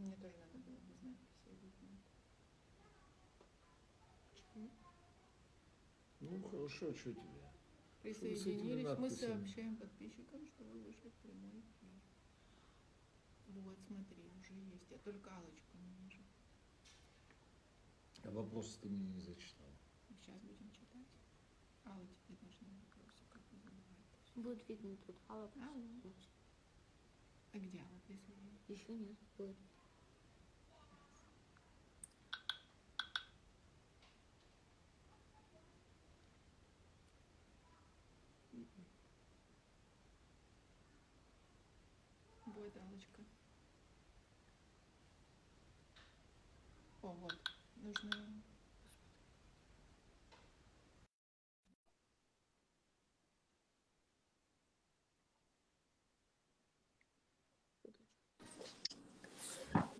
Мне тоже надо было без надписи объяснять. Ну, хорошо, что тебе? Присоединились. Мы сообщаем подписчикам, что вы вышли в прямой эфир. Вот, смотри, уже есть. Я только алочку не вижу. А вопросы ты мне не зачитал. Сейчас будем читать. Алла, тебе нужны вопросы, как вы забываете. Будет видно тут. Алла, Алла. А где Алла присоединилась? Еще нет. Будет. Вот Аллочка. О, вот. Нужно...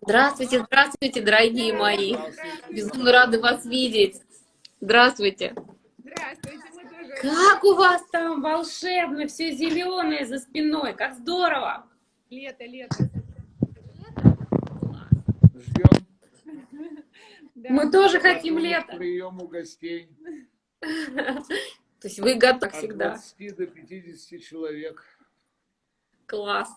Здравствуйте, здравствуйте, дорогие мои. Безумно рада вас видеть. Здравствуйте. Здравствуйте, мы тоже... Как у вас там волшебно, все зеленое за спиной, как здорово. Лето, лето. Ждем Да. Мы тоже хотим лета. приему гостей. То есть вы готовы как От всегда. 20 до 50 человек. Класс.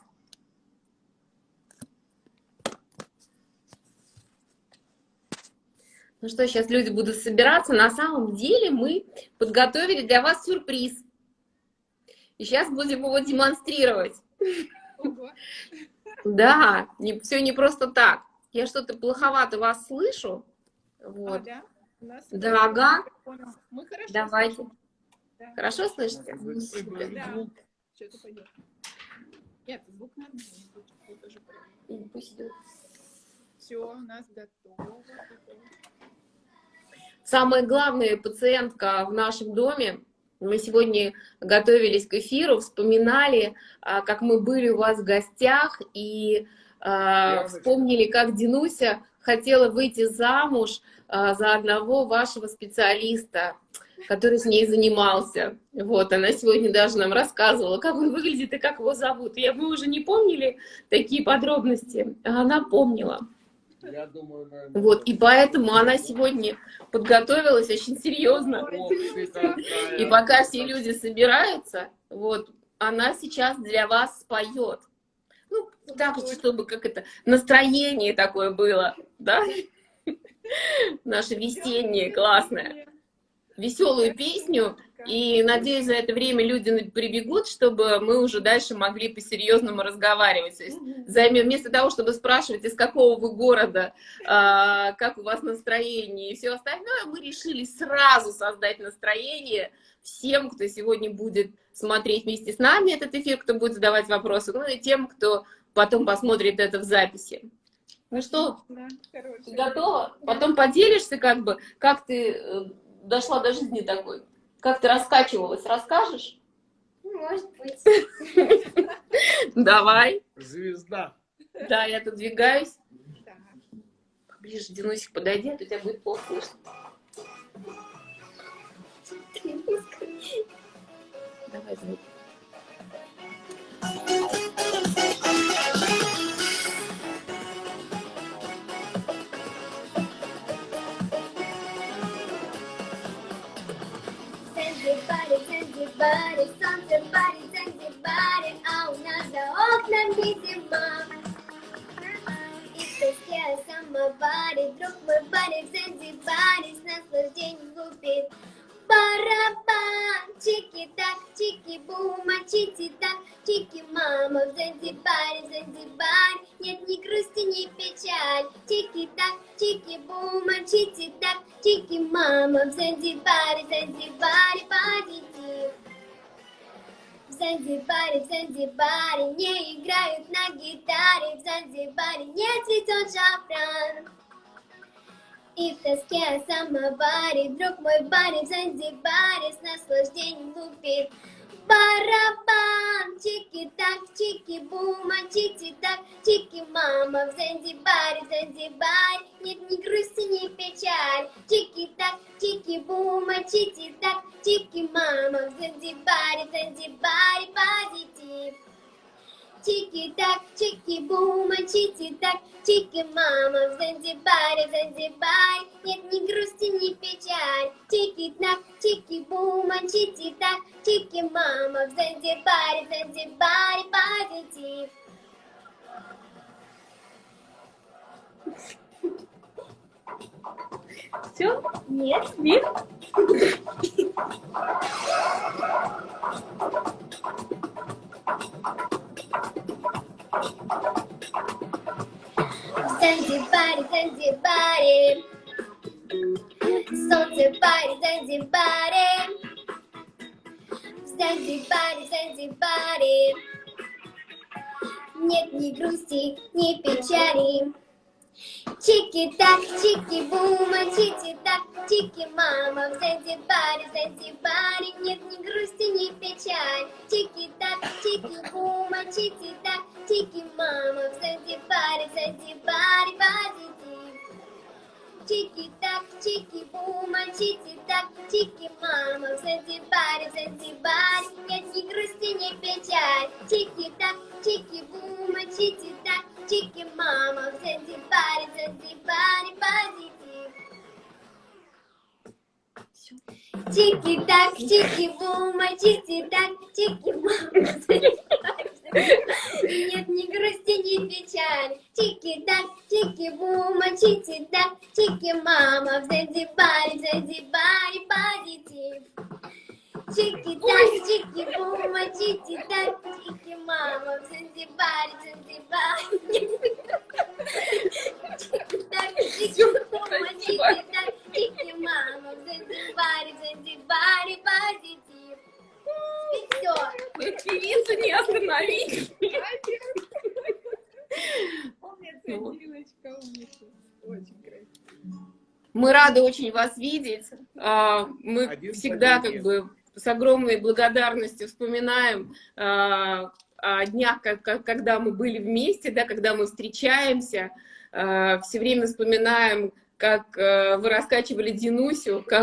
Ну что, сейчас люди будут собираться. На самом деле мы подготовили для вас сюрприз. И сейчас будем его демонстрировать. Ого. Да, не, все не просто так. Я что-то плоховато вас слышу. А, Вот. да? У нас Да, ага. Мы хорошо Давайте. слышим. Да. Хорошо слышите? Да. звук. Что-то пойдет. Нет, звук тоже правильно. Пусть идет. Все, у нас готово. Самая главная пациентка в нашем доме. Мы сегодня готовились к эфиру, вспоминали, а, как мы были у вас в гостях, и а, Яночка. вспомнили, как Динуся хотела выйти замуж а, за одного вашего специалиста, который с ней занимался. Вот, она сегодня даже нам рассказывала, как он выглядит и как его зовут. Я, мы уже не помнили такие подробности, а она помнила. Я думаю, наверное, Вот, и поэтому она сегодня подготовилась очень серьезно. И пока все люди собираются, вот, она сейчас для вас споет. Ну, так, чтобы как это, настроение такое было, да? Наше весеннее, классное. Веселую песню. И, надеюсь, за это время люди прибегут, чтобы мы уже дальше могли по-серьезному разговаривать. То есть займем, вместо того, чтобы спрашивать, из какого вы города, а, как у вас настроение и все остальное, мы решили сразу создать настроение всем, кто сегодня будет смотреть вместе с нами этот эфир, кто будет задавать вопросы, ну и тем, кто потом посмотрит это в записи. Ну что, Да, ты хорошая. готова? Потом поделишься, как бы, как ты э, дошла до жизни такой, как ты раскачивалась, расскажешь? Может быть. Давай. Звезда. Да, я тут двигаюсь. Поближе, Динусик, подойди, а то тебя будет плохо слышно. Давай звук. Занзибаре, солнце парит, Занзибаре, а у нас за окнами зима. И в тоске о друг мой баре в Занзибаре с наслаждением лупит. Барабан, чики-так, чики-бума, чики-так, чики-мама в Занзибаре, в Занзибаре, нет ни грусти, ни печаль. Чики-так, чики-бума, чики-так, чики-мама в Занзибаре, в Занзибаре, позитив. В Занзибаре, в Занзибаре. Не играют на гитаре, в Занзибаре не цветет шафран. И в тоске о самоваре Друг мой барин в Занзибаре С наслаждением лупит. Барабан, чики-так, чики-бума, чики-так, чики-мама В Занзибаре, в Занзибаре. Нет ни грусти, ни печаль. Чики-так, чики-бума, чики-так, чики-мама В Занзибаре, в Занзибаре позитив Чики-так, чики-бума, чики так, чики мама в Занзибаре, Занзибаре. Нет ни грусти, ни печаль. Чики так, чики бума, чики так, чики мама в Занзибаре, Занзибаре. Позитив. Все? Нет? Нет? В Занзибаре, Занзибаре. Солнце парит в Занзибаре. В Занзибаре, Занзибаре. Нет ни грусти, ни печали. Чики-так, чики-бума, чики-так, чики-мама. В Занзибаре, Занзибаре Нет ни грусти, ни печаль Чики-так, чики-бума, чики-так, чики-мама. В Занзибаре, Занзибаре позитив. Чики-так, чики-бума, чики-так, чики-мама. В Занзибаре, Занзибаре Нет ни грусти, ни печаль Чики-так, чики-бума, чики-так, чики-мама В Занзибаре, Занзибаре позитив Чики-так, чики-бума, чики-так, чики-мама. Нет ни грусти, ни печаль Чики-так, чики-бума, чики-так, чики-мама В Занзибаре, Занзибаре позитив Чики-так, чики-бума, чики-так, чики-мама В Занзибаре, Занзибаре Чики-так, чики-бума, чики-так, чики-мама В Занзибаре, Занзибаре позитив Все. Певицу не остановить. Красиво. Мы рады очень вас видеть. А, Мы Один всегда как бы с огромной благодарностью вспоминаем а, о днях, как- когда мы были вместе, да, когда мы встречаемся. Все время вспоминаем, как э, вы раскачивали Динусю, как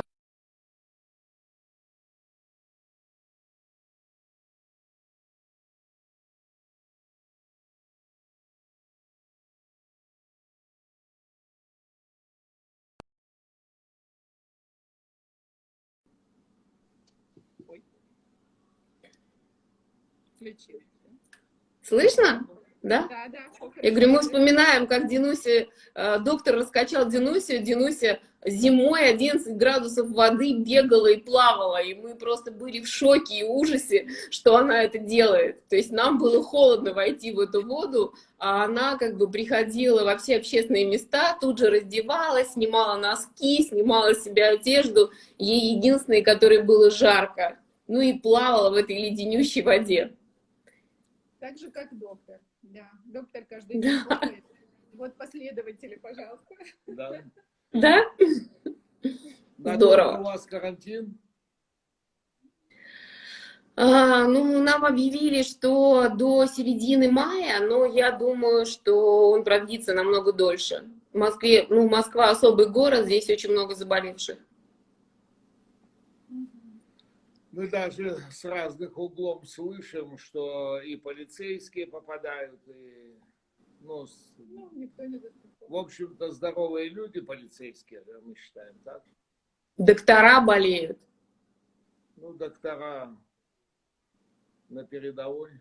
Включилась. Слышно? Да? Да, да. Я говорю, мы вспоминаем, как Динуся, э, доктор раскачал Динусю, Динуся зимой 11 градусов воды бегала и плавала, и мы просто были в шоке и ужасе, что она это делает. То есть нам было холодно войти в эту воду, а она как бы приходила во все общественные места, тут же раздевалась, снимала носки, снимала с себя одежду, ей единственное, которой было жарко, ну и плавала в этой леденющей воде. Так же, как доктор. Да, доктор каждый день Да. Вот последователи, пожалуйста. Да. Да? Здорово. У вас карантин? А, ну, нам объявили, что до середины мая, но я думаю, что он продлится намного дольше. В Москве, ну, Москва особый город, здесь очень много заболевших. Мы даже с разных углов слышим, что и полицейские попадают, и, ну, с- Ну, никто не в общем-то, здоровые люди полицейские, да, мы считаем, так? Доктора болеют. Ну, доктора на передовой.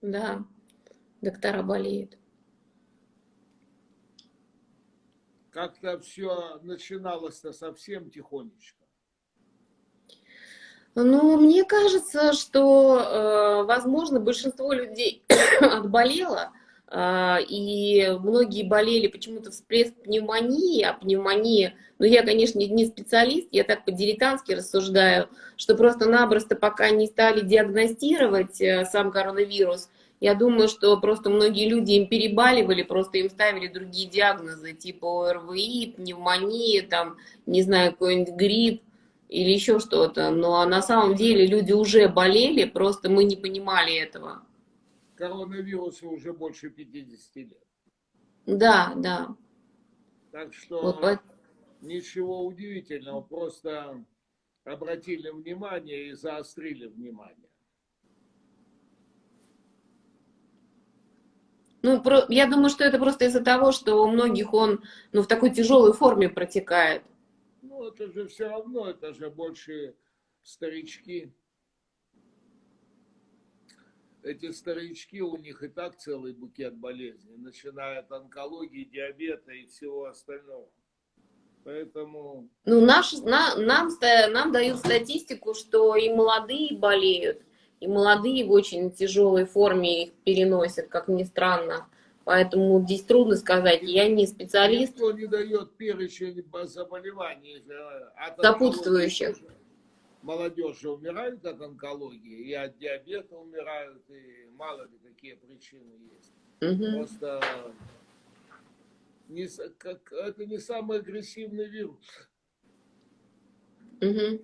Да, доктора болеют. Как-то все начиналось-то совсем тихонечко. Ну, мне кажется, что, э, возможно, большинство людей отболело, э, и многие болели почему-то всплеск пневмонии, а пневмония, ну, я, конечно, не специалист, я так по-дилетантски рассуждаю, что просто-напросто пока не стали диагностировать э, сам коронавирус, я думаю, что просто многие люди им перебаливали, просто им ставили другие диагнозы, типа ОРВИ, пневмония, там, не знаю, какой-нибудь грипп, или еще что-то. Но на самом деле люди уже болели, просто мы не понимали этого. Коронавирусу уже больше 50 лет. Да, да. Так что Вот ничего удивительного, просто обратили внимание и заострили внимание. Ну, про, я думаю, что это просто из-за того, что у многих он ну, в такой тяжелой форме протекает. Ну, это же все равно, это же больше старички. Эти старички, у них и так целый букет болезней, начиная от онкологии, диабета и всего остального. Поэтому... Ну, наш, на, нам, нам дают статистику, что и молодые болеют, и молодые в очень тяжелой форме их переносят, как ни странно. Поэтому здесь трудно сказать, я не специалист. Никто не дает перечень заболеваний. От сопутствующих. Молодежь же умирает от онкологии, и от диабета умирают, и мало ли какие причины есть. Угу. Просто не, как, это не самый агрессивный вирус. Угу.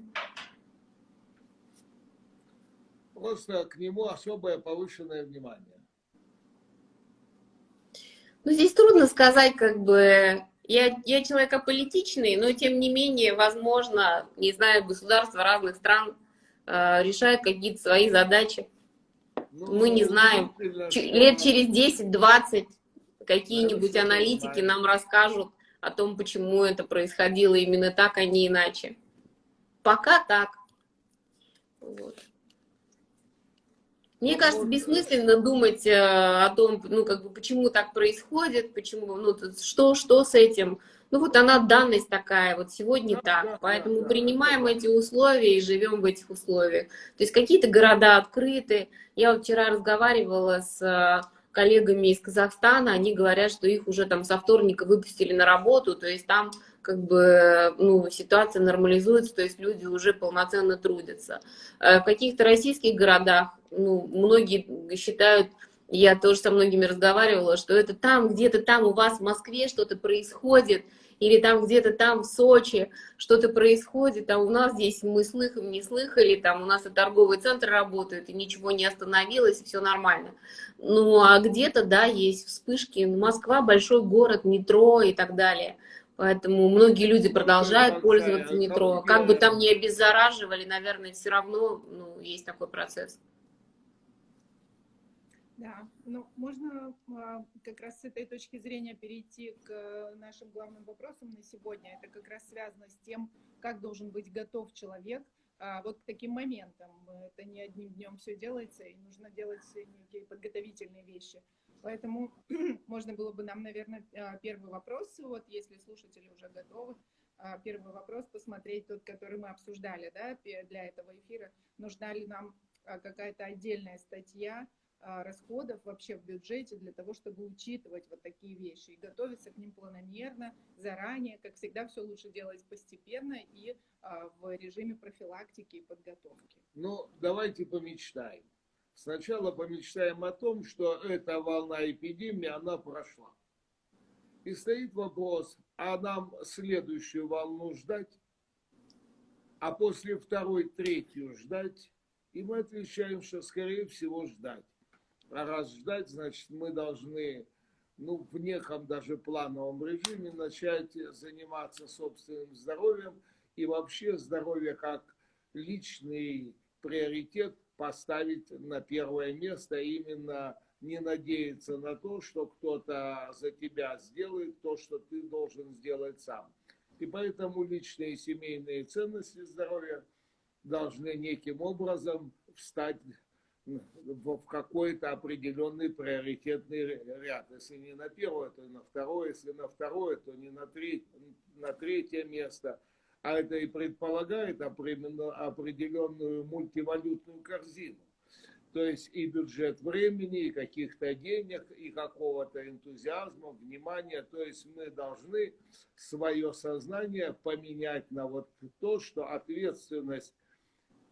Просто к нему особое повышенное внимание. Ну, здесь трудно сказать, как бы, я, я человек аполитичный, но тем не менее, возможно, не знаю, государства разных стран э, решают какие-то свои задачи. Ну, Мы не знаем. Ч лет через 10-20 какие-нибудь аналитики нам расскажут о том, почему это происходило именно так, а не иначе. Пока так. Вот. Мне кажется, бессмысленно думать э, о том, ну, как бы, почему так происходит, почему, ну, что, что с этим. Ну, вот она данность такая, вот сегодня так, поэтому принимаем эти условия и живем в этих условиях. То есть какие-то города открыты. Я вот вчера разговаривала с э, коллегами из Казахстана, они говорят, что их уже там со вторника выпустили на работу, то есть там как бы ну, ситуация нормализуется, то есть люди уже полноценно трудятся. Э, в каких-то российских городах, ну, многие считают, я тоже со многими разговаривала, что это там, где-то там у вас в Москве что-то происходит, или там где-то там в Сочи что-то происходит, а у нас здесь мы слыхом не слыхали, там у нас и торговый центр работает, и ничего не остановилось, и все нормально. Ну, а где-то, да, есть вспышки, Москва большой город, метро и так далее. Поэтому многие люди продолжают пользоваться метро. Как бы там ни обеззараживали, наверное, все равно ну, есть такой процесс. Да, ну можно а, как раз с этой точки зрения перейти к нашим главным вопросам на сегодня. Это как раз связано с тем, как должен быть готов человек а, вот к таким моментам. Это не одним днем все делается, и нужно делать некие подготовительные вещи. Поэтому можно было бы нам, наверное, а, первый вопрос, вот если слушатели уже готовы, а, первый вопрос посмотреть тот, который мы обсуждали да, для этого эфира. Нужна ли нам а, какая-то отдельная статья расходов вообще в бюджете для того, чтобы учитывать вот такие вещи и готовиться к ним планомерно, заранее. Как всегда, все лучше делать постепенно и в режиме профилактики и подготовки. Ну, давайте помечтаем. Сначала помечтаем о том, что эта волна эпидемии, она прошла. И стоит вопрос, а нам следующую волну ждать, а после второй, третью ждать? И мы отвечаем, что скорее всего ждать. А раз ждать, значит мы должны ну, в неком даже плановом режиме начать заниматься собственным здоровьем и вообще здоровье как личный приоритет поставить на первое место, именно не надеяться на то, что кто-то за тебя сделает то, что ты должен сделать сам. И поэтому личные и семейные ценности здоровья должны неким образом встать в какой-то определенный приоритетный ряд. Если не на первое, то на второе, если на второе, то не на, треть, на третье место – а это и предполагает определенную мультивалютную корзину. То есть и бюджет времени, и каких-то денег, и какого-то энтузиазма, внимания. То есть мы должны свое сознание поменять на вот то, что ответственность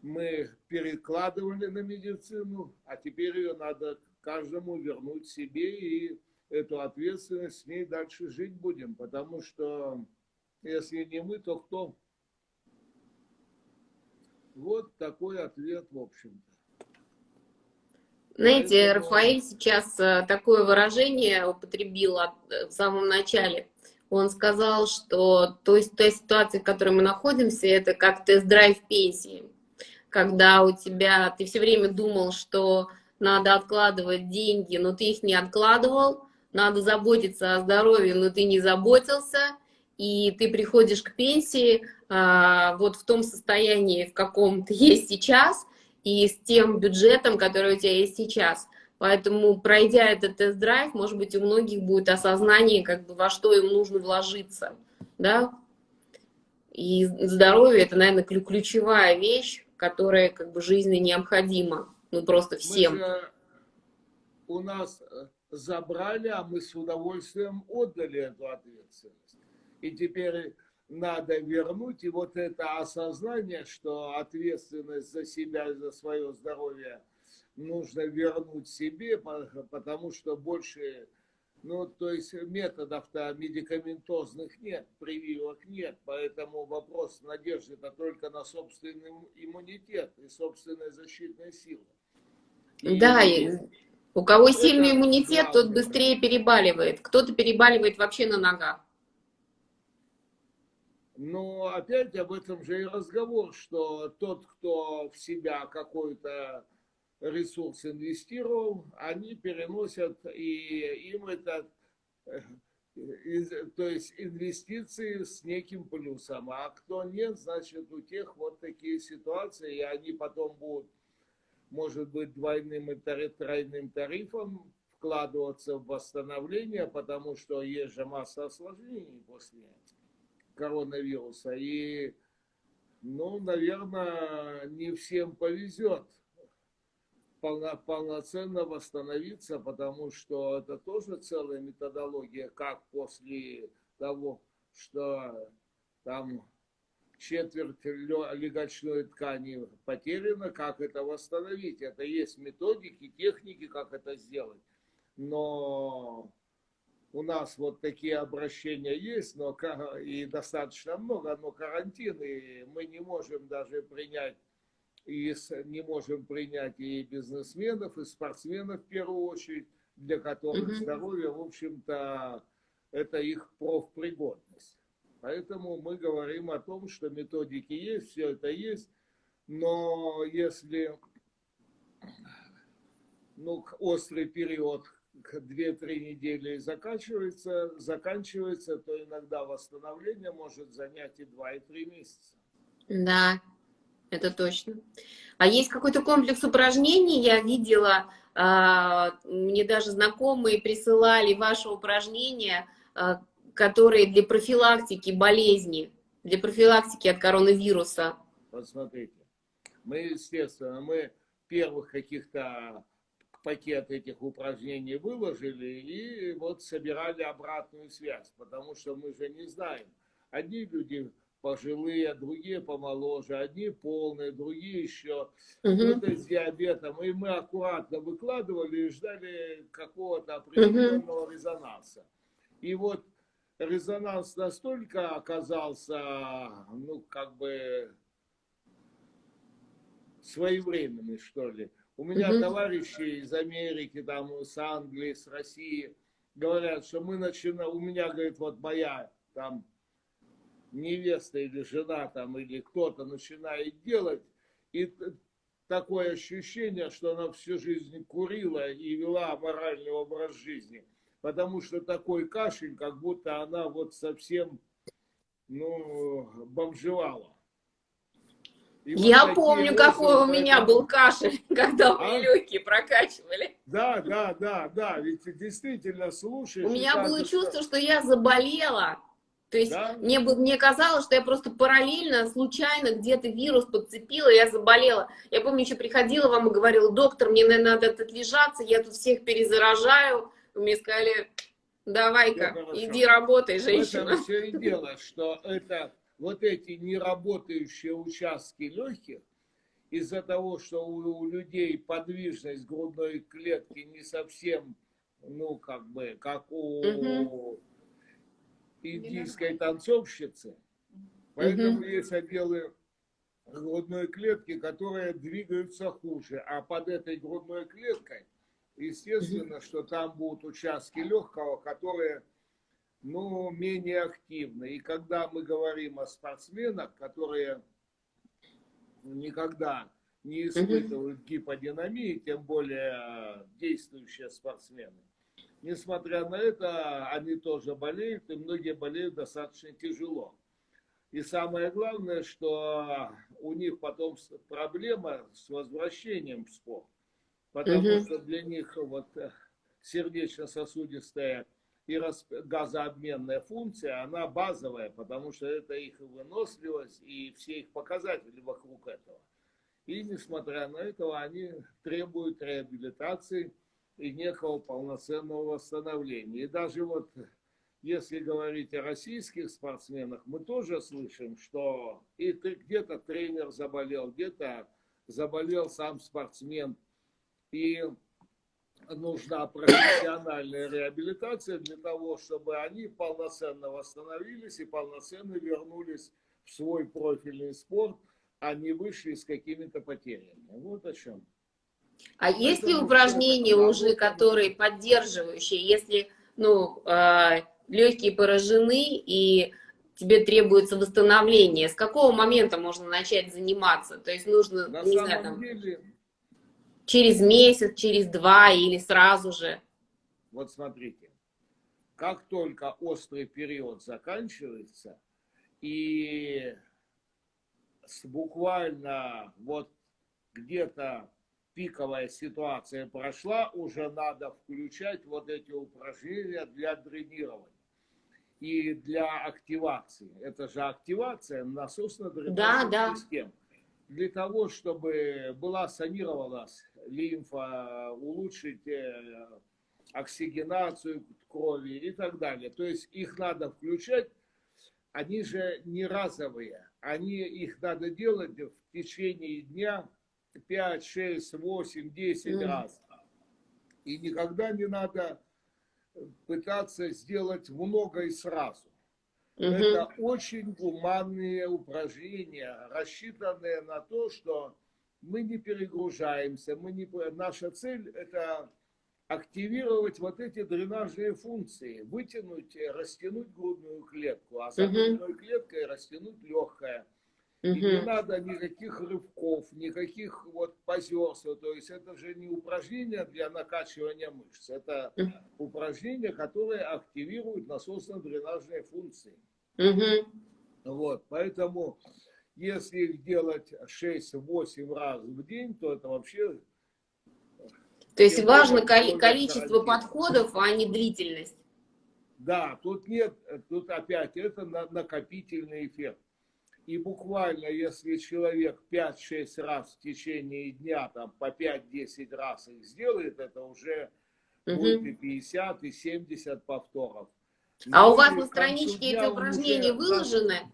мы перекладывали на медицину, а теперь ее надо каждому вернуть себе и эту ответственность с ней дальше жить будем. Потому что если не мы, то кто? Вот такой ответ, в общем-то. Знаете, Поэтому... Рафаэль сейчас э, такое выражение употребил э, в самом начале. Он сказал, что то есть той ситуации, в которой мы находимся, это как тест-драйв пенсии. Когда у тебя, ты все время думал, что надо откладывать деньги, но ты их не откладывал, надо заботиться о здоровье, но ты не заботился, и ты приходишь к пенсии а, вот в том состоянии, в каком ты есть сейчас, и с тем бюджетом, который у тебя есть сейчас. Поэтому, пройдя этот тест-драйв, может быть, у многих будет осознание, как бы, во что им нужно вложиться, да. И здоровье – это, наверное, ключевая вещь, которая, как бы, жизненно необходима, ну, просто всем. же, у нас э, забрали, а мы с удовольствием отдали эту ответственность. И теперь надо вернуть, и вот это осознание, что ответственность за себя и за свое здоровье нужно вернуть себе, потому что больше, ну, то есть методов-то медикаментозных нет, прививок нет, поэтому вопрос надежды это только на собственный иммунитет и собственная защитная сила. И да, и у кого сильный иммунитет, главное. тот быстрее перебаливает, кто-то перебаливает вообще на ногах. Но опять об этом же и разговор, что тот, кто в себя какой-то ресурс инвестировал, они переносят, и им это, э, то есть инвестиции с неким плюсом. А кто нет, значит у тех вот такие ситуации, и они потом будут, может быть, двойным и тройным тарифом вкладываться в восстановление, потому что есть же масса осложнений после коронавируса. И, ну, наверное, не всем повезет полно, полноценно восстановиться, потому что это тоже целая методология, как после того, что там четверть легочной ткани потеряна, как это восстановить. Это есть методики, техники, как это сделать. Но у нас вот такие обращения есть, но и достаточно много, но карантин, и мы не можем даже принять и не можем принять и бизнесменов, и спортсменов в первую очередь, для которых mm здоровье, в общем-то, это их профпригодность. Поэтому мы говорим о том, что методики есть, все это есть, но если ну, острый период 2-3 недели заканчивается, заканчивается, то иногда восстановление может занять и 2, и 3 месяца. Да, это точно. А есть какой-то комплекс упражнений, я видела, а, мне даже знакомые присылали ваши упражнения, а, которые для профилактики болезни, для профилактики от коронавируса. Вот смотрите, мы, естественно, мы первых каких-то пакет этих упражнений выложили и вот собирали обратную связь, потому что мы же не знаем. Одни люди пожилые, другие помоложе, одни полные, другие еще угу. кто-то с диабетом. И мы аккуратно выкладывали и ждали какого-то определенного угу. резонанса. И вот резонанс настолько оказался, ну, как бы своевременный, что ли. У меня угу. товарищи из Америки, там, с Англии, с России говорят, что мы начинаем, у меня, говорит, вот моя там невеста или жена там, или кто-то начинает делать, и такое ощущение, что она всю жизнь курила и вела моральный образ жизни. Потому что такой кашель, как будто она вот совсем, ну, бомжевала. И Я вот помню, какой у меня был кашель, когда а? мы легкие прокачивали. Да, да, да, да, ведь действительно слушаешь. У меня было чувство, что я заболела. То есть да? мне, мне казалось, что я просто параллельно, случайно где-то вирус подцепила, я заболела. Я помню, еще приходила вам и говорила, доктор, мне, надо отлежаться, я тут всех перезаражаю. Вы мне сказали, давай-ка, иди работай, женщина. В этом все и дело, что это вот эти неработающие участки легких, из-за того, что у, у людей подвижность грудной клетки не совсем, ну, как бы, как у... Угу индийской танцовщицы. Поэтому угу. есть отделы грудной клетки, которые двигаются хуже. А под этой грудной клеткой, естественно, угу. что там будут участки легкого, которые ну, менее активны. И когда мы говорим о спортсменах, которые никогда не испытывают гиподинамии, тем более действующие спортсмены. Несмотря на это, они тоже болеют, и многие болеют достаточно тяжело. И самое главное, что у них потом проблема с возвращением в спорт. Потому угу. что для них вот э, сердечно-сосудистая и газообменная функция, она базовая, потому что это их выносливость и все их показатели вокруг этого. И несмотря на это, они требуют реабилитации и некого полноценного восстановления. И даже вот если говорить о российских спортсменах, мы тоже слышим, что и где-то тренер заболел, где-то заболел сам спортсмен. И нужна профессиональная реабилитация для того, чтобы они полноценно восстановились и полноценно вернулись в свой профильный спорт, а не вышли с какими-то потерями. Вот о чем. А Это есть ли упражнения уже, которые поддерживающие, если ну, э, легкие поражены и тебе требуется восстановление, с какого момента можно начать заниматься? То есть нужно, На не знаю, там, деле, через месяц, через два или сразу же? Вот смотрите, как только острый период заканчивается, и буквально вот где-то пиковая ситуация прошла, уже надо включать вот эти упражнения для дренирования и для активации. Это же активация насосно-дренажных да, да. систем. Для того, чтобы была санировалась лимфа, улучшить э, оксигенацию крови и так далее. То есть их надо включать, они же не разовые, они, их надо делать в течение дня 5, 6, 8, 10 mm. раз. И никогда не надо пытаться сделать много и сразу. Угу. Это очень гуманные упражнения, рассчитанные на то, что мы не перегружаемся, мы не... наша цель это активировать вот эти дренажные функции, вытянуть, растянуть грудную клетку, а за грудной клеткой растянуть легкое. И не надо никаких рывков, никаких вот позерства. То есть это же не упражнение для накачивания мышц. Это упражнения, которые активируют насосно-дренажные функции. Вот, поэтому если их делать 6-8 раз в день, то это вообще... То есть важно количество подходов, а не длительность. Да, тут нет, тут опять это накопительный эффект. И буквально, если человек 5-6 раз в течение дня, там по 5-10 раз их сделает, это уже угу. будет и 50, и 70 повторов. А Но у вас на страничке эти упражнения выложены?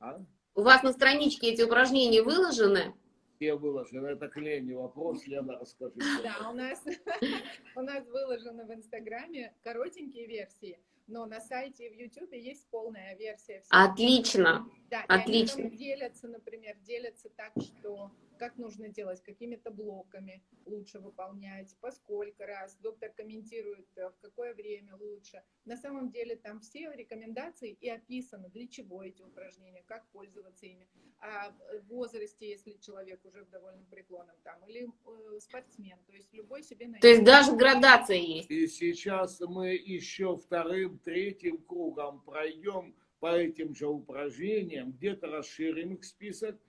А? У вас на страничке эти упражнения выложены? Все выложены. Это к Лене вопрос, Лена, расскажи. Да, у нас, у нас выложены в Инстаграме коротенькие версии но на сайте и в Ютубе есть полная версия. Отлично. Да, Отлично. И они делятся, например, делятся так, что как нужно делать, какими-то блоками лучше выполнять, поскольку раз, доктор комментирует, э, в какое время лучше. На самом деле там все рекомендации и описаны, для чего эти упражнения, как пользоваться ими, а в возрасте, если человек уже в довольно преклонном там, или э, спортсмен, то есть любой себе найдет. То есть даже градация есть. И сейчас мы еще вторым, третьим кругом пройдем по этим же упражнениям, где-то расширим их список,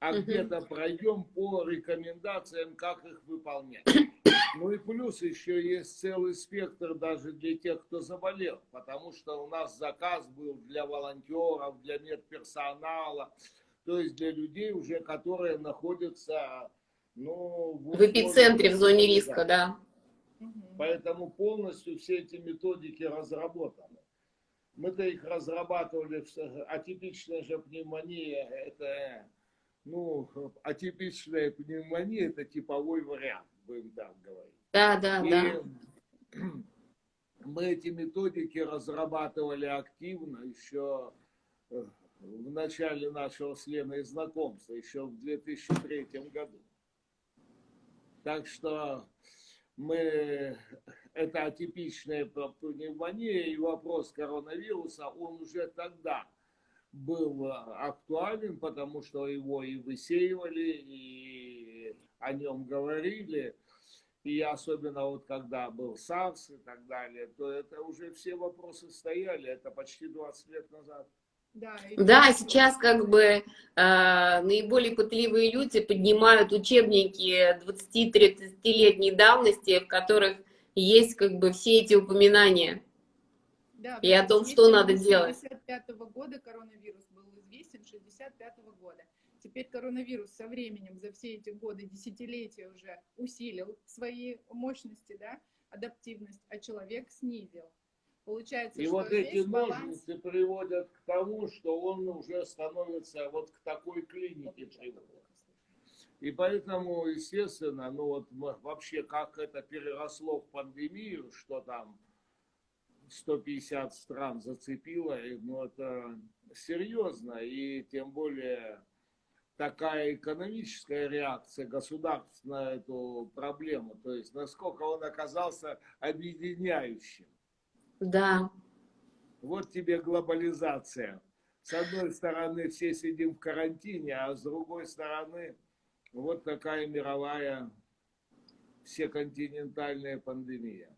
а угу. где-то пройдем по рекомендациям, как их выполнять. Ну и плюс еще есть целый спектр даже для тех, кто заболел, потому что у нас заказ был для волонтеров, для медперсонала, то есть для людей уже, которые находятся ну, в, в эпицентре, в зоне риска, да. Поэтому полностью все эти методики разработаны. Мы-то их разрабатывали, атипичная же пневмония, это ну, атипичная пневмония – это типовой вариант, будем так говорить. Да, да, И да. Мы эти методики разрабатывали активно еще э, в начале нашего с Леной знакомства, еще в 2003 году. Так что мы, это атипичная пневмония и вопрос коронавируса, он уже тогда был актуален, потому что его и высеивали, и о нем говорили, и особенно вот когда был САРС и так далее, то это уже все вопросы стояли, это почти 20 лет назад. Да, и Да, сейчас как бы э, наиболее пытливые люди поднимают учебники 20-30-летней давности, в которых есть как бы все эти упоминания. Да, И о том, что надо с делать. 65 года коронавирус был известен, 65 года. Теперь коронавирус со временем за все эти годы, десятилетия уже усилил свои мощности, да, адаптивность, а человек снизил. Получается, И что вот эти баланс... ножницы приводят к тому, что он уже становится вот к такой клинике приводит. И поэтому, естественно, ну вот вообще как это переросло в пандемию, что там 150 стран зацепило, ну это серьезно, и тем более такая экономическая реакция государств на эту проблему, то есть насколько он оказался объединяющим. Да, Вот тебе глобализация. С одной стороны, все сидим в карантине, а с другой стороны, вот такая мировая всеконтинентальная пандемия.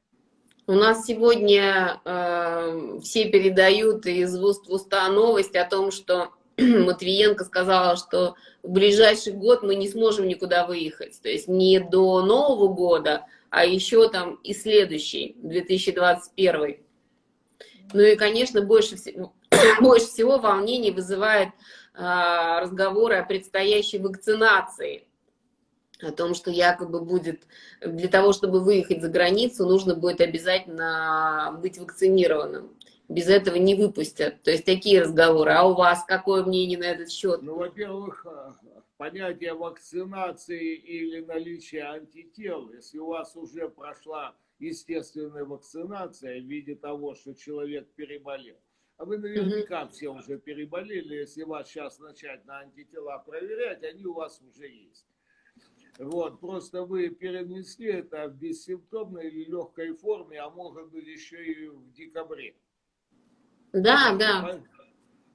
У нас сегодня э, все передают из уст в уста новость о том, что Матвиенко сказала, что в ближайший год мы не сможем никуда выехать. То есть не до Нового года, а еще там и следующий, 2021. Ну и, конечно, больше всего, больше всего волнений вызывает а, разговоры о предстоящей вакцинации. О том, что якобы будет для того, чтобы выехать за границу, нужно будет обязательно быть вакцинированным. Без этого не выпустят. То есть такие разговоры. А у вас какое мнение на этот счет? Ну, во-первых, э, понятие вакцинации или наличие антител, если у вас уже прошла естественная вакцинация в виде того, что человек переболел, а вы наверняка все уже переболели, если вас сейчас начать на антитела проверять, они у вас уже есть. Вот, просто вы перенесли это в бессимптомной или легкой форме, а может быть еще и в декабре. Да, да.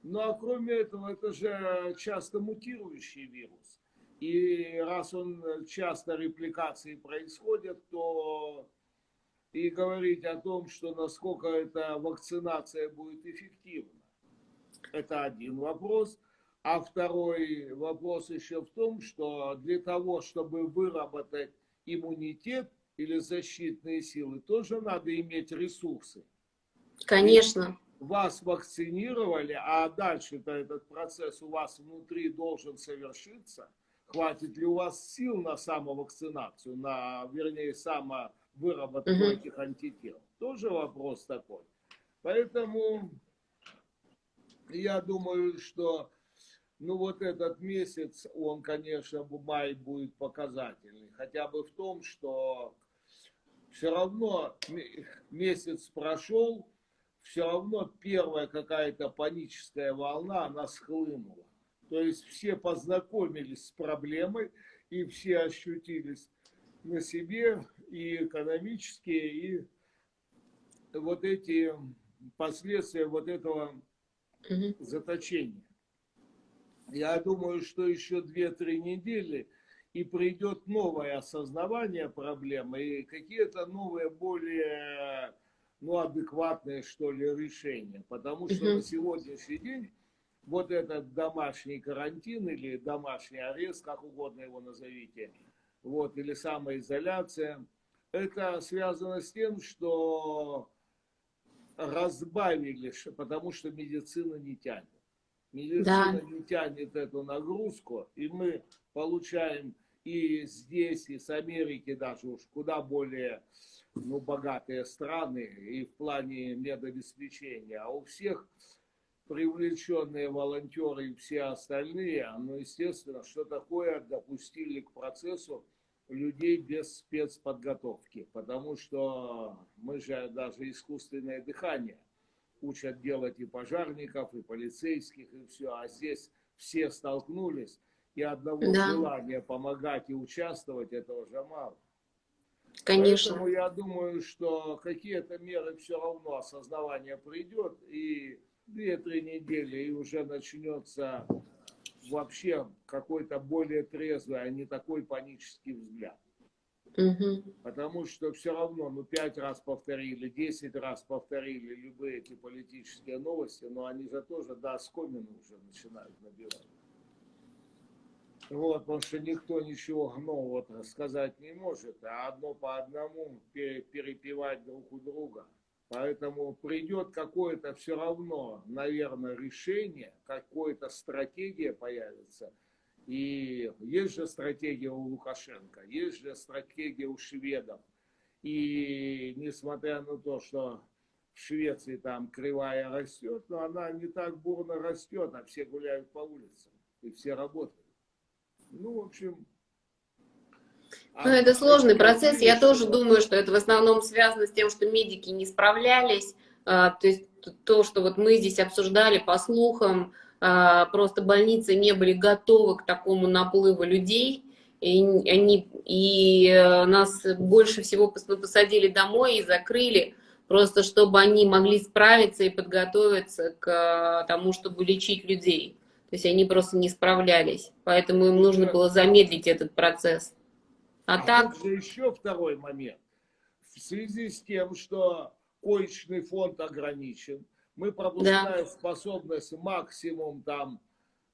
Ну а кроме этого, это же часто мутирующий вирус. И раз он часто репликации происходят, то и говорить о том, что насколько эта вакцинация будет эффективна. Это один вопрос. А второй вопрос еще в том, что для того, чтобы выработать иммунитет или защитные силы, тоже надо иметь ресурсы. Конечно. Вас вакцинировали, а дальше-то этот процесс у вас внутри должен совершиться. Хватит ли у вас сил на самовакцинацию, на, вернее, самовыработку Мгм. этих антител? Тоже вопрос такой. Поэтому я думаю, что ну вот этот месяц, он, конечно, в мае будет показательный. Хотя бы в том, что все равно месяц прошел, все равно первая какая-то паническая волна, она схлынула. То есть все познакомились с проблемой, и все ощутились на себе и экономические, и вот эти последствия вот этого заточения. Я думаю, что еще 2-3 недели и придет новое осознавание проблемы и какие-то новые, более ну, адекватные, что ли, решения. Потому что Мгм. на сегодняшний день вот этот домашний карантин или домашний арест, как угодно его назовите, вот, или самоизоляция, это связано с тем, что разбавили, потому что медицина не тянет. Медицина Да. не тянет эту нагрузку, и мы получаем и здесь, и с Америки даже уж куда более ну, богатые страны и в плане медобеспечения. А у всех привлеченные волонтеры и все остальные, ну, естественно, что такое допустили к процессу людей без спецподготовки, потому что мы же даже искусственное дыхание учат делать и пожарников, и полицейских, и все, а здесь все столкнулись, и одного Да. желания помогать и участвовать, этого же мало. Конечно. Поэтому я думаю, что какие-то меры все равно осознавание придет, и 2-3 недели, и уже начнется вообще какой-то более трезвый, а не такой панический взгляд. Мгм. Потому что все равно, ну, пять раз повторили, десять раз повторили любые эти политические новости, но они же тоже до оскомины уже начинают набирать. Вот, потому что никто ничего нового сказать не может, а одно по одному пере- перепевать друг у друга. Поэтому придет какое-то все равно, наверное, решение, какая-то стратегия появится. И есть же стратегия у Лукашенко, есть же стратегия у шведов. И несмотря на то, что в Швеции там кривая растет, но она не так бурно растет, а все гуляют по улицам и все работают. Ну, в общем... Ну, это сложный процесс. Я тоже думаю, что это в основном связано с тем, что медики не справлялись. А, То есть то, что вот мы здесь обсуждали по слухам, а, просто больницы не были готовы к такому наплыву людей. И, они, и э, нас больше всего посадили домой и закрыли, просто чтобы они могли справиться и подготовиться к э, тому, чтобы лечить людей. То есть они просто не справлялись. Поэтому им нужно было замедлить этот процесс. А А так, же еще второй момент. В связи с тем, что коечный фонд ограничен, мы пропускная способность максимум там,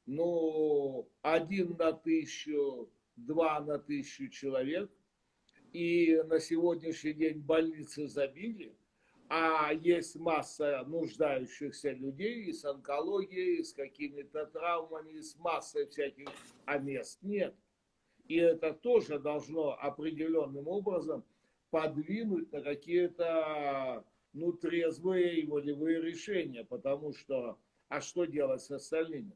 ну, один на тысячу, два на тысячу человек. И на сегодняшний день больницы забили, а есть масса нуждающихся людей и с онкологией, и с какими-то травмами, и с массой всяких, а мест нет. И это тоже должно определенным образом подвинуть на какие-то ну, трезвые и волевые решения, потому что, а что делать с остальными?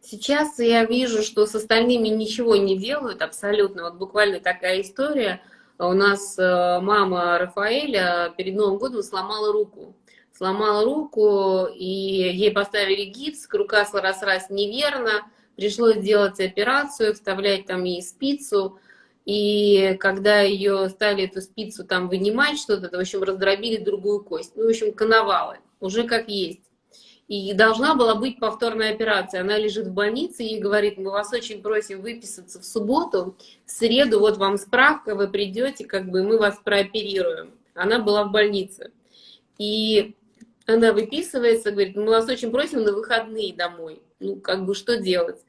Сейчас я вижу, что с остальными ничего не делают абсолютно. Вот буквально такая история. У нас э, мама Рафаэля перед Новым годом сломала руку. Сломала руку, и ей поставили гипс, рука срослась неверно, пришлось делать операцию, вставлять там ей спицу. И когда ее стали эту спицу там вынимать, что-то, в общем, раздробили другую кость. Ну, в общем, коновалы, уже как есть. И должна была быть повторная операция. Она лежит в больнице и говорит, мы вас очень просим выписаться в субботу, в среду вот вам справка, вы придете, как бы мы вас прооперируем. Она была в больнице. И она выписывается, говорит, мы вас очень просим на выходные домой. Ну, как бы что делать?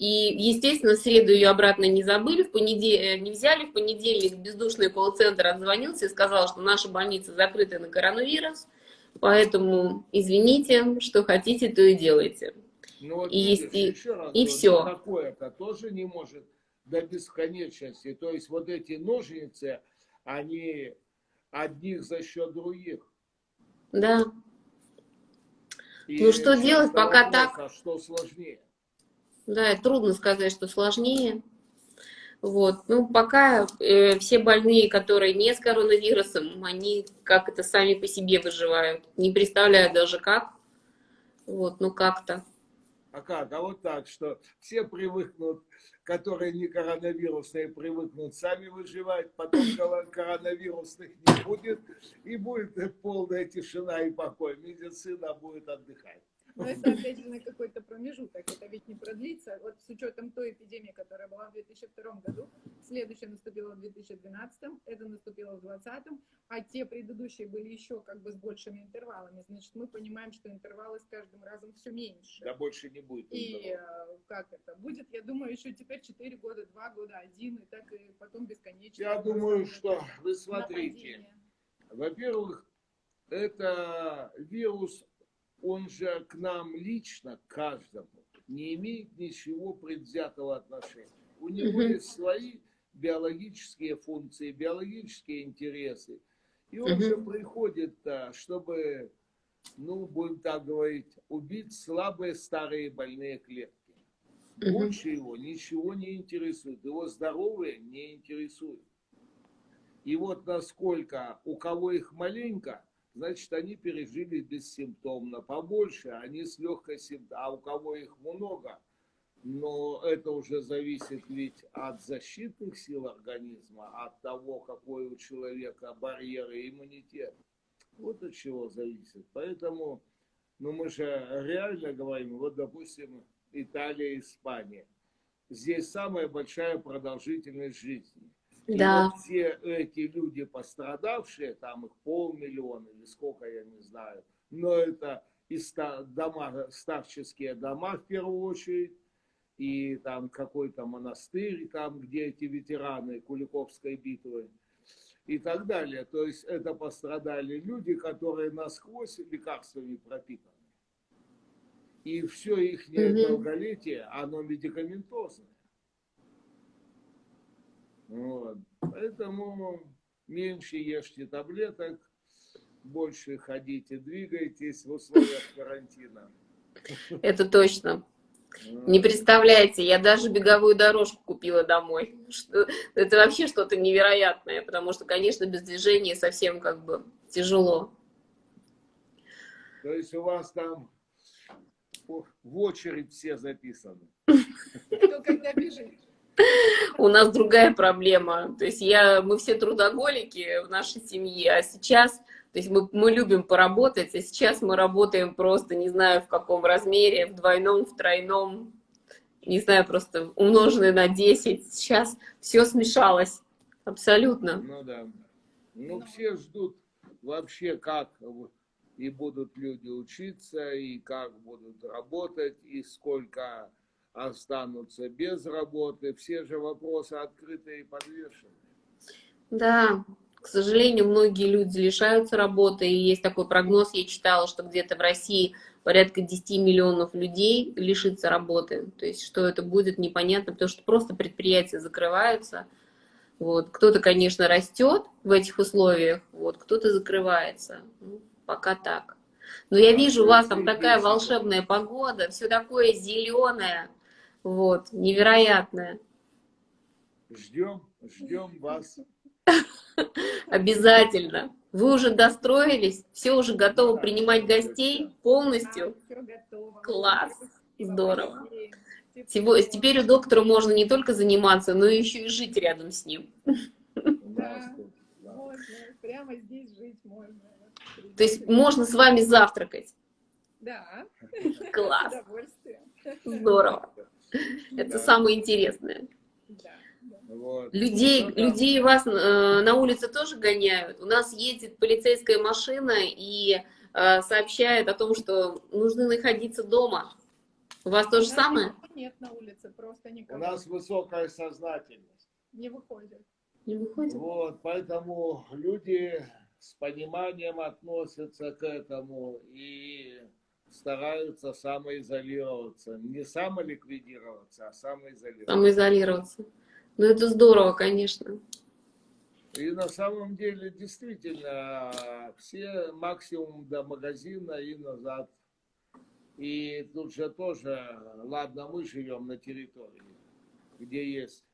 И, естественно, в среду ее обратно не забыли, в понедельник, не взяли, в понедельник бездушный колл-центр отзвонился и сказал, что наша больница закрыта на коронавирус, Поэтому извините, что хотите, то и делайте. Ну, вот И видишь, и- еще раз и всё. Такое-то тоже не может до бесконечности. То есть вот эти ножницы, они одних за счет других. Да, И Ну, что делать, пока вопрос, так? А что сложнее? Да, трудно сказать, что сложнее. Вот, ну, пока э, все больные, которые не с коронавирусом, они как это сами по себе выживают. Не представляю даже как. Вот, ну как-то. А как? А вот так, что все привыкнут, которые не коронавирусные, привыкнут сами выживать, потом коро- коронавирусных не будет, и будет полная тишина и покой. Медицина будет отдыхать. Но это опять же на какой-то промежуток, это ведь не продлится. Вот с учетом той эпидемии, которая была в 2002 году, следующая наступила в 2012, это наступило в 2020, а те предыдущие были еще как бы с большими интервалами. Значит, мы понимаем, что интервалы с каждым разом все меньше. Да больше не будет. И э, как это будет, я думаю, еще теперь 4 года, 2 года, 1, и так и потом бесконечно. Я думаю, что вы смотрите. Во-первых, это вирус, он же к нам лично, к каждому, не имеет ничего предвзятого отношения. У него есть свои биологические функции, биологические интересы. И он же приходит, а, чтобы, ну, будем так говорить, убить слабые старые больные клетки. Больше его ничего не интересует. Его здоровые не интересует. И вот насколько у кого их маленько, значит, они пережили бессимптомно. Побольше, они с легкой симптомой. А у кого их много, но это уже зависит ведь от защитных сил организма, от того, какой у человека барьер и иммунитет. Вот от чего зависит. Поэтому, ну мы же реально говорим, вот допустим, Италия, Испания. Здесь самая большая продолжительность жизни. И Да. вот все эти люди пострадавшие, там их полмиллиона или сколько, я не знаю, но это и дома, старческие дома в первую очередь, и там какой-то монастырь, там, где эти ветераны Куликовской битвы и так далее. То есть это пострадали люди, которые насквозь лекарствами пропитаны. И все их долголетие, оно медикаментозное. Вот. Поэтому меньше ешьте таблеток, больше ходите, двигайтесь в условиях карантина. Это точно. Не представляете, я даже беговую дорожку купила домой. Что- Это вообще что-то невероятное, потому что, конечно, без движения совсем как бы тяжело. То есть у вас там в в очередь все записаны. Кто когда бежит. У нас другая проблема. То есть я, мы все трудоголики в нашей семье, а сейчас, то есть мы, мы любим поработать, а сейчас мы работаем просто, не знаю в каком размере, в двойном, в тройном, не знаю, просто умноженное на 10. Сейчас все смешалось. Абсолютно. Ну да. Ну все ждут вообще, как и будут люди учиться, и как будут работать, и сколько останутся без работы. Все же вопросы открыты и подвешены. Да, к сожалению, многие люди лишаются работы, и есть такой прогноз, я читала, что где-то в России порядка 10 миллионов людей лишится работы. То есть, что это будет, непонятно, потому что просто предприятия закрываются. Вот. Кто-то, конечно, растет в этих условиях, вот, кто-то закрывается. Ну, пока так. Но я вижу, у вас там такая волшебная погода, все такое зеленое, вот, невероятное. Ждем, ждем вас. Обязательно. Вы уже достроились, все уже готовы Да, принимать да, гостей да. полностью. все готово. Класс. Здорово. большое. Сего- Теперь у доктора можно не только заниматься, но еще и жить рядом с ним. Да. да. Можно, прямо здесь жить можно. То есть можно с вами завтракать. Да, Класс, здорово. Это самое интересное. Вот. Людей, Ну да. людей вас э, на улице тоже гоняют. У нас едет полицейская машина и э, сообщает о том, что нужно находиться дома. У вас то же У самое? Нет на улице, просто У никого нас высокая сознательность. не выходит. Не выходит? Вот, поэтому люди с пониманием относятся к этому и стараются самоизолироваться. Не самоликвидироваться, а самоизолироваться. Самоизолироваться. Ну, это здорово, конечно. И на самом деле, действительно, все максимум до магазина и назад. И тут же тоже, ладно, мы живем на территории, где есть.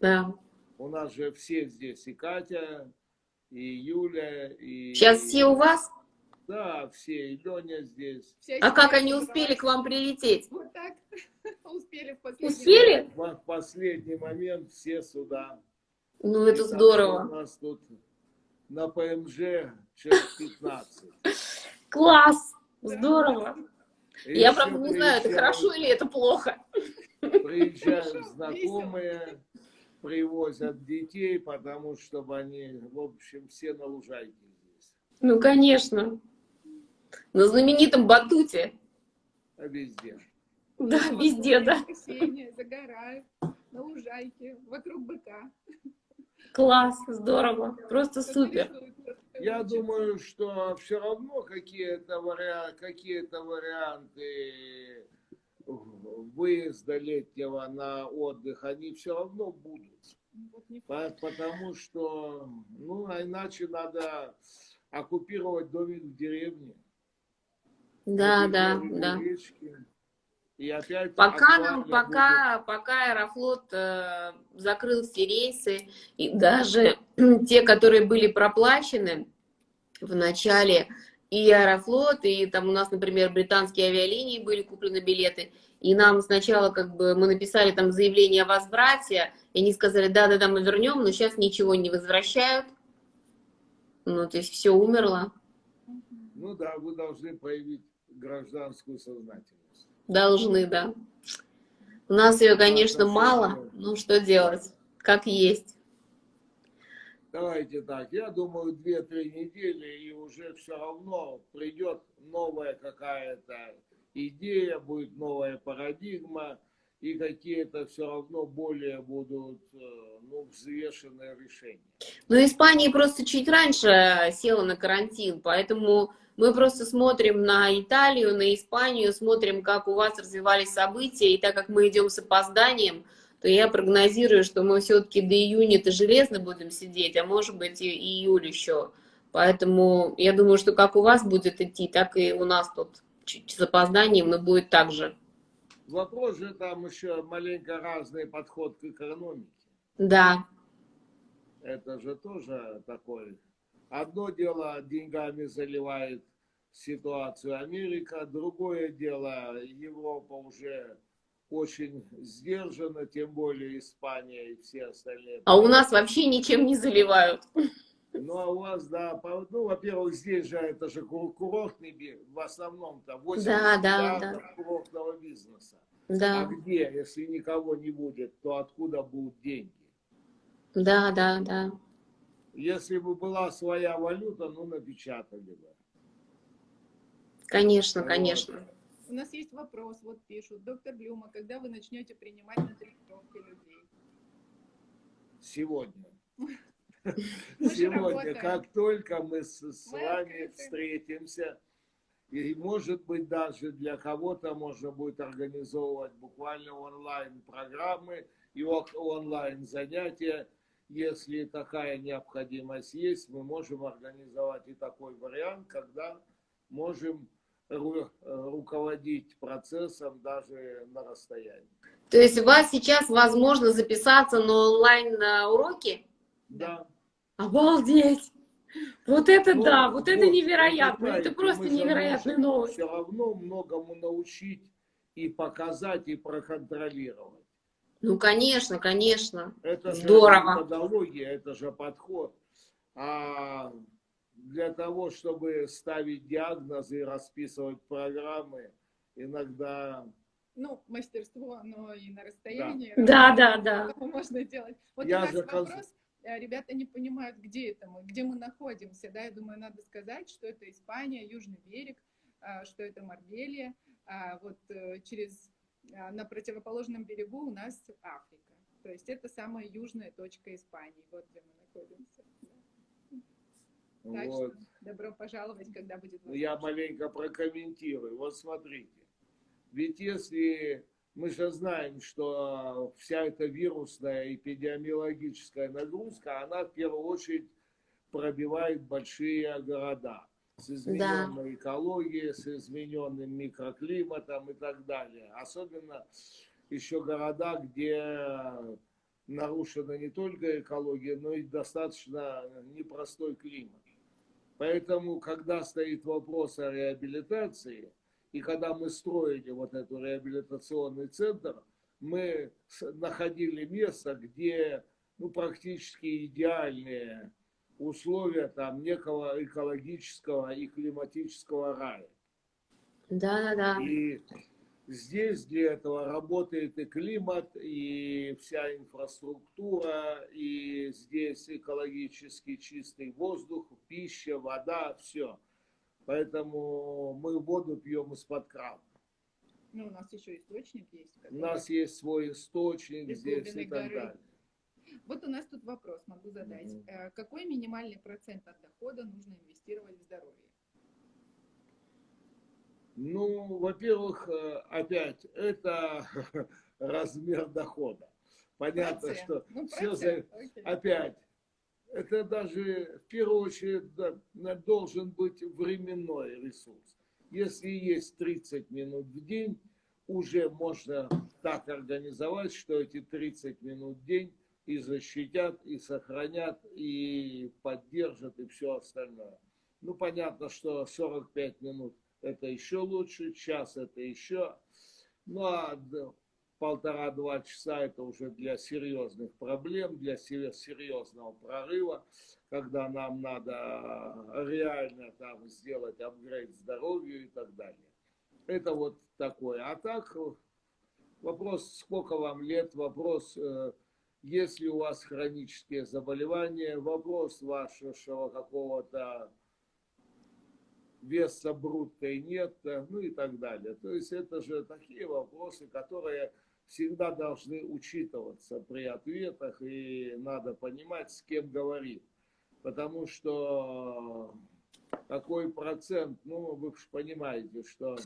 Да. У нас же все здесь, и Катя, и Юля, и... Сейчас все у вас? Да, все, и Леня здесь. Вся А как они успели к вам прилететь? Вот так. Успели в последний Успели? В последний момент все сюда. Ну, И это так что У здорово. нас тут на ПМЖ человек 15. Класс! Здорово. И Я, правда, не знаю, это хорошо или это плохо. Приезжают Хорошо, знакомые, привозят детей, потому что они, в общем, все на лужайке здесь. Ну, конечно. На знаменитом батуте. А везде. Да, везде, да. Воскресенье, загорают на лужайке, вокруг быка. Класс, здорово. Просто супер. Я думаю, что все равно какие-то вариа- какие-то варианты выезда летнего на отдых, они все равно будут. По- Потому что, ну, а иначе надо оккупировать домик в деревне. Да, да, да. И опять Пока нам, пока, пока Аэрофлот э, закрыл все рейсы, и даже те, которые были проплачены в начале, и Аэрофлот, и там у нас, например, британские авиалинии были куплены билеты, и нам сначала как бы мы написали там заявление о возврате, и они сказали, да-да-да, мы вернем, но сейчас ничего не возвращают. Ну, то есть все умерло. будет. Ну да, вы должны проявить гражданскую сознательность. Должны, да. У нас ее, конечно, мало, ну что делать, как есть. Давайте так, я думаю, 2-3 недели, и уже все равно придет новая какая-то идея, будет новая парадигма, и какие-то все равно более будут э, ну, взвешенные решения. Ну, Испания просто чуть раньше села на карантин, поэтому мы просто смотрим на Италию, на Испанию, смотрим, как у вас развивались события, и так как мы идем с опозданием, то я прогнозирую, что мы все-таки до июня-то железно будем сидеть, а может быть и июль еще. Поэтому я думаю, что как у вас будет идти, так и у нас тут чуть с опозданием, но будет так же. Вопрос же там еще маленько разный подход к экономике. Да. Это же тоже такой. Одно дело деньгами заливает ситуацию Америка, другое дело Европа уже очень сдержана, тем более Испания и все остальные. А у нас вообще ничем не заливают. Ну, а у вас, да, ну, во-первых, здесь же это же курортный, в основном-то 80 да, да, да. курортного бизнеса. Да. А где, если никого не будет, то откуда будут деньги? Да, да, да. Если бы была своя валюта, ну, напечатали бы. Конечно, вот. конечно. У нас есть вопрос, вот пишут. Доктор Блюма, когда вы начнете принимать на тренировки людей? Сегодня. Сегодня, как только мы с, с вами встретимся, и может быть даже для кого-то можно будет организовывать буквально онлайн программы и онлайн занятия. Если такая необходимость есть, мы можем организовать и такой вариант, когда можем ру руководить процессом даже на расстоянии. То есть у вас сейчас возможно записаться на онлайн уроки? Да. Обалдеть! Вот это ну, да, вот, вот это невероятно, это просто невероятная новость. Все равно многому научить и показать, и проконтролировать. Ну, конечно, конечно. Это Здорово. же методология, это же подход. А для того, чтобы ставить диагнозы и расписывать программы, иногда ну, мастерство, но и на расстоянии. Да, да, да. Можно делать. Вот Я у нас же вопрос, Э, ребята не понимают, где это мы, где мы находимся, да, я думаю, надо сказать, что это Испания, Южный берег, а, что это Марбелия, а вот э, через, на противоположном берегу у нас Африка, то есть это самая южная точка Испании, вот где мы находимся. Так вот. что добро пожаловать, когда будет возможность. Я маленько прокомментирую. Вот смотрите, ведь если мы же знаем, что вся эта вирусная эпидемиологическая нагрузка, она в первую очередь пробивает большие города с измененной да. экологией, с измененным микроклиматом и так далее. Особенно еще города, где нарушена не только экология, но и достаточно непростой климат. Поэтому, когда стоит вопрос о реабилитации, и когда мы строили вот этот реабилитационный центр, мы находили место, где ну, практически идеальные условия там некого экологического и климатического рая. Да, да, да. И здесь для этого работает и климат, и вся инфраструктура, и здесь экологически чистый воздух, пища, вода, все. Поэтому мы воду пьем из-под крана. Ну, у нас еще источник есть. Который... У нас есть свой источник здесь и так горы. далее. Вот у нас тут вопрос могу задать. Mm-hmm. Какой минимальный процент от дохода нужно инвестировать в здоровье? Ну, во-первых, э, опять, это размер дохода. Понятно, процент. что ну, все за... опять это даже в первую очередь должен быть временной ресурс. Если есть 30 минут в день, уже можно так организовать, что эти 30 минут в день и защитят, и сохранят, и поддержат, и все остальное. Ну, понятно, что 45 минут это еще лучше, час это еще. Ну, а полтора-два часа это уже для серьезных проблем, для серьезного прорыва, когда нам надо реально там сделать апгрейд здоровью и так далее. Это вот такое. А так, вопрос, сколько вам лет, вопрос, э, есть ли у вас хронические заболевания, вопрос вашего какого-то веса брутто нет, ну и так далее. То есть это же такие вопросы, которые всегда должны учитываться при ответах, и надо понимать, с кем говорит. Потому что какой процент, ну, вы же понимаете, что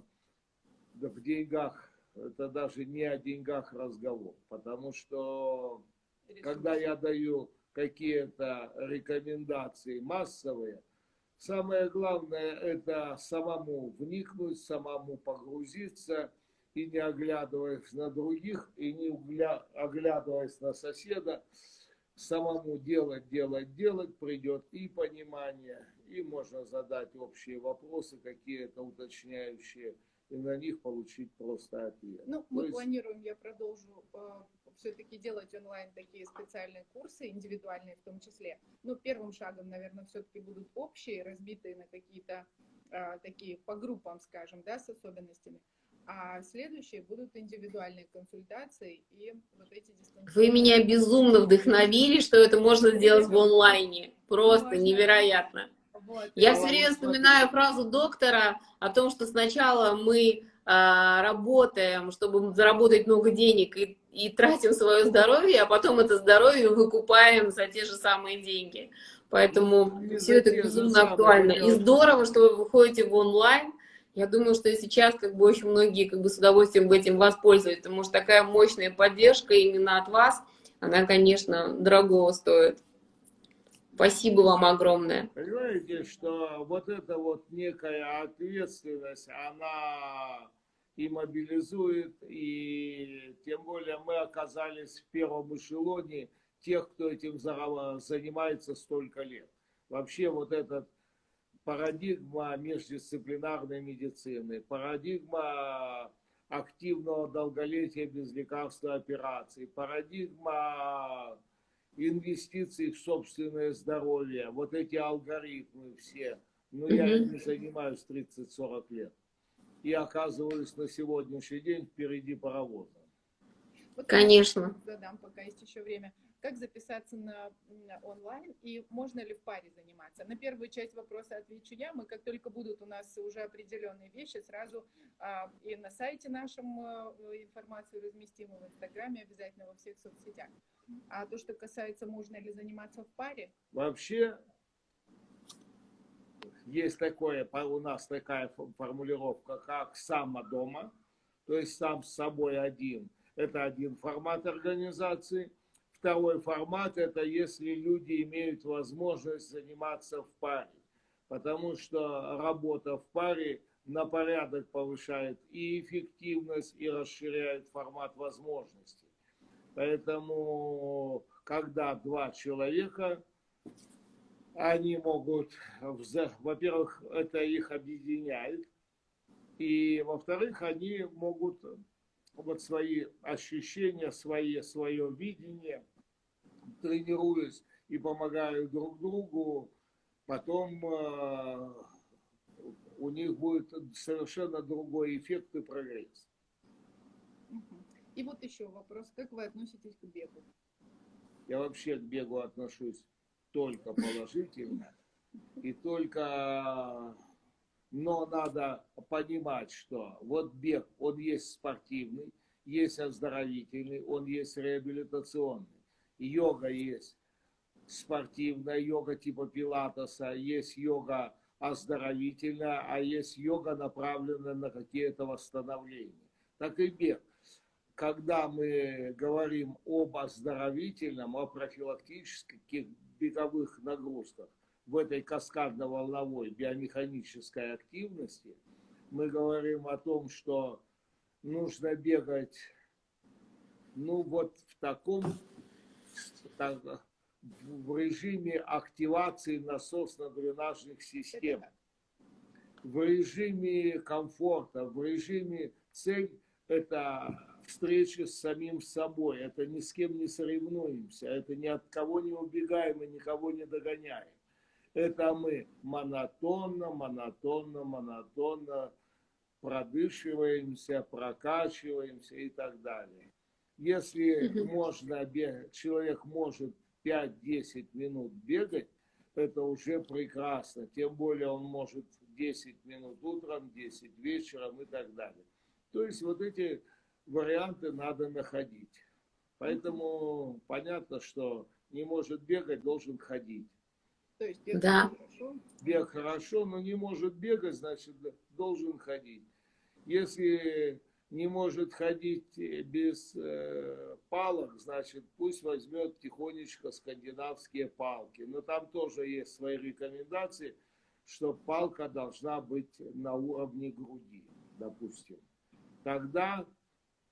в деньгах, это даже не о деньгах разговор. Потому что, когда я даю какие-то рекомендации массовые, самое главное это самому вникнуть, самому погрузиться и не оглядываясь на других, и не оглядываясь на соседа, самому делать, делать, делать, придет и понимание, и можно задать общие вопросы, какие-то уточняющие, и на них получить просто ответ. Ну, мы есть... планируем, я продолжу э, все-таки делать онлайн такие специальные курсы, индивидуальные в том числе. Но первым шагом, наверное, все-таки будут общие, разбитые на какие-то э, такие по группам, скажем, да, с особенностями а следующие будут индивидуальные консультации и вот эти дистанционные. Вы меня безумно вдохновили, что это можно сделать в онлайне. Просто Можно. невероятно. Вот. Я все время вспоминаю фразу доктора о том, что сначала мы а, работаем, чтобы заработать много денег и, и тратим свое здоровье, а потом это здоровье выкупаем за те же самые деньги. Поэтому и все это безумно актуально. И здорово, что вы выходите в онлайн, я думаю, что сейчас как бы очень многие как бы с удовольствием этим воспользуются, потому что такая мощная поддержка именно от вас, она, конечно, дорогого стоит. Спасибо вам огромное. Понимаете, что вот эта вот некая ответственность, она и мобилизует, и тем более мы оказались в первом эшелоне тех, кто этим занимается столько лет. Вообще вот этот парадигма междисциплинарной медицины, парадигма активного долголетия без лекарства операций, парадигма инвестиций в собственное здоровье, вот эти алгоритмы все. Но ну, я не занимаюсь 30-40 лет. И оказываюсь на сегодняшний день впереди паровоза. Вот Конечно. Задам, пока есть еще время как записаться на, онлайн и можно ли в паре заниматься. На первую часть вопроса отвечу я. Мы, как только будут у нас уже определенные вещи, сразу а, и на сайте нашем а, информацию разместим, и в Инстаграме, обязательно во всех соцсетях. А то, что касается, можно ли заниматься в паре? Вообще, есть такое, у нас такая формулировка, как «само дома», то есть сам с собой один. Это один формат организации – Второй формат – это если люди имеют возможность заниматься в паре, потому что работа в паре на порядок повышает и эффективность, и расширяет формат возможностей. Поэтому, когда два человека, они могут, во-первых, это их объединяет, и, во-вторых, они могут вот свои ощущения, свои, свое видение тренируюсь и помогаю друг другу, потом э, у них будет совершенно другой эффект и прогресс. И вот еще вопрос, как вы относитесь к бегу? Я вообще к бегу отношусь только положительно и только но надо понимать, что вот бег, он есть спортивный, есть оздоровительный, он есть реабилитационный йога есть спортивная йога типа пилатеса, есть йога оздоровительная, а есть йога, направленная на какие-то восстановления. Так и бег. Когда мы говорим об оздоровительном, о профилактических беговых нагрузках в этой каскадно-волновой биомеханической активности, мы говорим о том, что нужно бегать ну вот в таком в режиме активации насосно-дренажных систем, в режиме комфорта, в режиме цель – это встреча с самим собой, это ни с кем не соревнуемся, это ни от кого не убегаем и никого не догоняем. Это мы монотонно, монотонно, монотонно продышиваемся, прокачиваемся и так далее. Если можно бегать, человек может 5-10 минут бегать, это уже прекрасно. Тем более он может 10 минут утром, 10 вечером и так далее. То есть вот эти варианты надо находить. Поэтому понятно, что не может бегать, должен ходить. То есть бег Да. хорошо. Бег хорошо, но не может бегать, значит, должен ходить. Если не может ходить без э, палок, значит, пусть возьмет тихонечко скандинавские палки. Но там тоже есть свои рекомендации, что палка должна быть на уровне груди, допустим. Тогда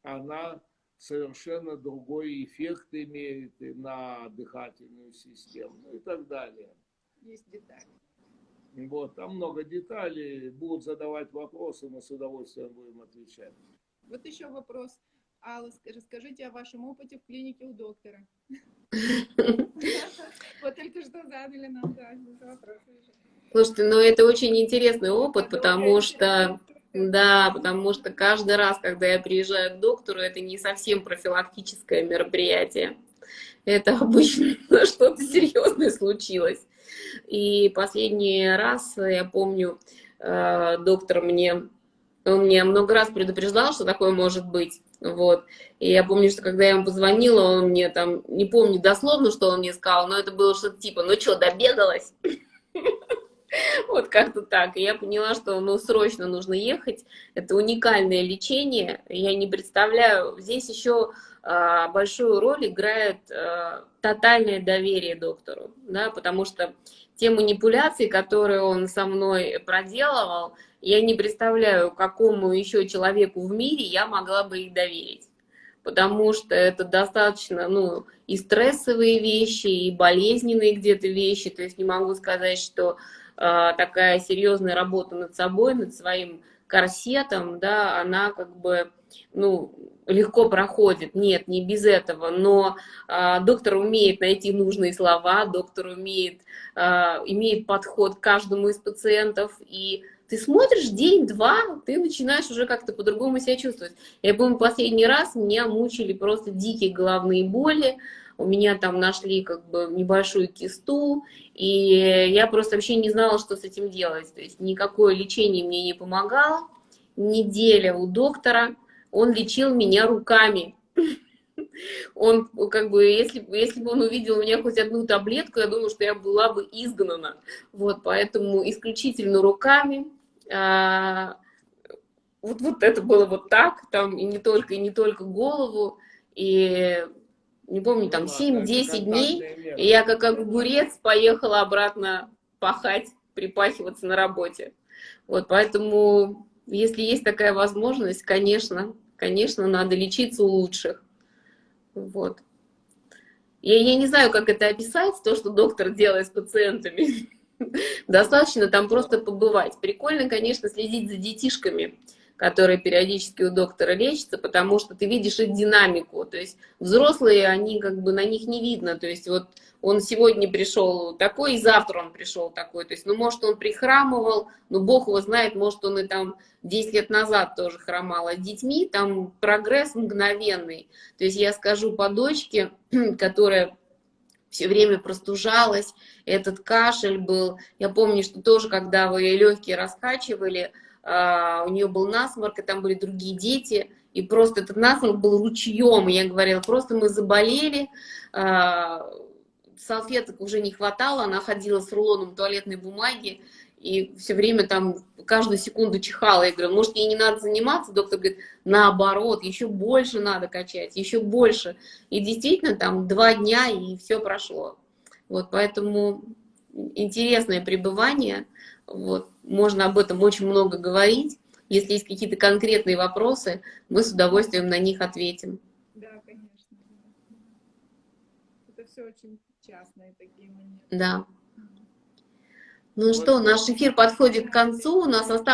она совершенно другой эффект имеет и на дыхательную систему ну и так далее. Есть детали. Вот, там много деталей, будут задавать вопросы, мы с удовольствием будем отвечать. Вот еще вопрос. Алла, ск- расскажите о вашем опыте в клинике у доктора. Вот только что задали нам, вопрос. Слушайте, ну это очень интересный опыт, потому что. Да, потому что каждый раз, когда я приезжаю к доктору, это не совсем профилактическое мероприятие. Это обычно что-то серьезное случилось. И последний раз, я помню, э, доктор мне, он мне много раз предупреждал, что такое может быть. Вот. И я помню, что когда я ему позвонила, он мне там, не помню дословно, что он мне сказал, но это было что-то типа, ну что, добегалась? Вот как-то так. И я поняла, что ну, срочно нужно ехать. Это уникальное лечение. Я не представляю. Здесь еще а, большую роль играет а, тотальное доверие доктору. Да, потому что те манипуляции, которые он со мной проделывал, я не представляю, какому еще человеку в мире я могла бы их доверить. Потому что это достаточно, ну, и стрессовые вещи, и болезненные где-то вещи. То есть не могу сказать, что такая серьезная работа над собой, над своим корсетом, да, она как бы, ну, легко проходит. Нет, не без этого, но а, доктор умеет найти нужные слова, доктор умеет, а, имеет подход к каждому из пациентов, и ты смотришь день-два, ты начинаешь уже как-то по-другому себя чувствовать. Я помню, последний раз меня мучили просто дикие головные боли, у меня там нашли как бы небольшую кисту, и я просто вообще не знала, что с этим делать. То есть никакое лечение мне не помогало. Неделя у доктора, он лечил меня руками. Он как бы, если, если бы он увидел у меня хоть одну таблетку, я думаю, что я была бы изгнана. Вот, поэтому исключительно руками. А, вот, вот это было вот так, там и не только, и не только голову, и не помню, там 7-10 дней, и я как огурец поехала обратно пахать, припахиваться на работе. Вот, поэтому, если есть такая возможность, конечно, конечно, надо лечиться у лучших. Вот. Я, я не знаю, как это описать, то, что доктор делает с пациентами. Достаточно там просто побывать. Прикольно, конечно, следить за детишками, которые периодически у доктора лечатся, потому что ты видишь их динамику. То есть взрослые, они как бы на них не видно. То есть вот он сегодня пришел такой, и завтра он пришел такой. То есть, ну, может, он прихрамывал, но Бог его знает, может, он и там 10 лет назад тоже хромал. А с детьми там прогресс мгновенный. То есть я скажу по дочке, которая все время простужалась, этот кашель был. Я помню, что тоже, когда вы легкие раскачивали, у нее был насморк, и там были другие дети, и просто этот насморк был ручьем, и я говорила, просто мы заболели, uh, салфеток уже не хватало, она ходила с рулоном туалетной бумаги, и все время там каждую секунду чихала. Я говорю, может, ей не надо заниматься? Доктор говорит, наоборот, еще больше надо качать, еще больше. И действительно, там два дня, и все прошло. Вот, поэтому интересное пребывание. Вот, можно об этом очень много говорить. Если есть какие-то конкретные вопросы, мы с удовольствием на них ответим. Да, конечно. Это все очень частные такие моменты. Да. Ну что, наш эфир подходит к концу, у нас осталось